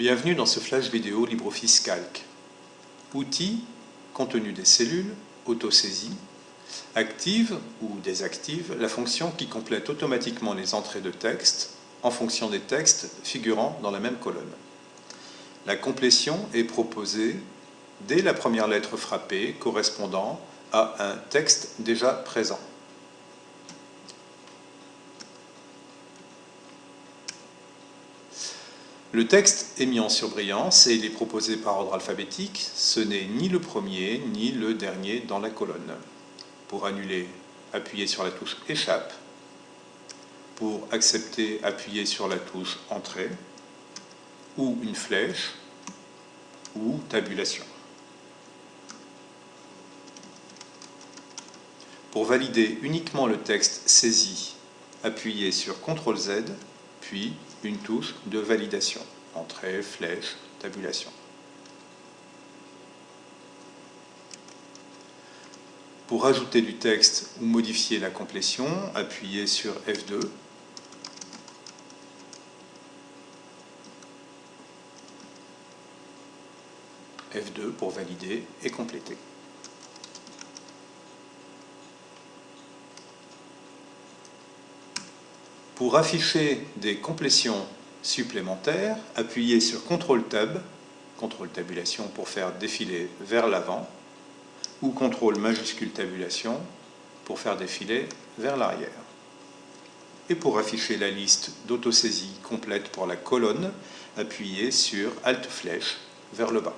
Bienvenue dans ce flash vidéo LibreOffice Calc. Outils, contenu des cellules, autosaisie, active ou désactive la fonction qui complète automatiquement les entrées de texte en fonction des textes figurant dans la même colonne. La complétion est proposée dès la première lettre frappée correspondant à un texte déjà présent. Le texte est mis en surbrillance et il est proposé par ordre alphabétique. Ce n'est ni le premier ni le dernier dans la colonne. Pour annuler, appuyez sur la touche Échappe. Pour accepter, appuyez sur la touche Entrée ou une flèche ou Tabulation. Pour valider uniquement le texte saisi, appuyez sur CTRL Z, puis une touche de validation. Entrée, flèche, tabulation. Pour ajouter du texte ou modifier la complétion, appuyez sur F2. F2 pour valider et compléter. Pour afficher des complétions supplémentaires, appuyez sur CTRL Tab, CTRL Tabulation pour faire défiler vers l'avant, ou CTRL majuscule Tabulation pour faire défiler vers l'arrière. Et pour afficher la liste d'autosaisie complète pour la colonne, appuyez sur Alt Flèche vers le bas.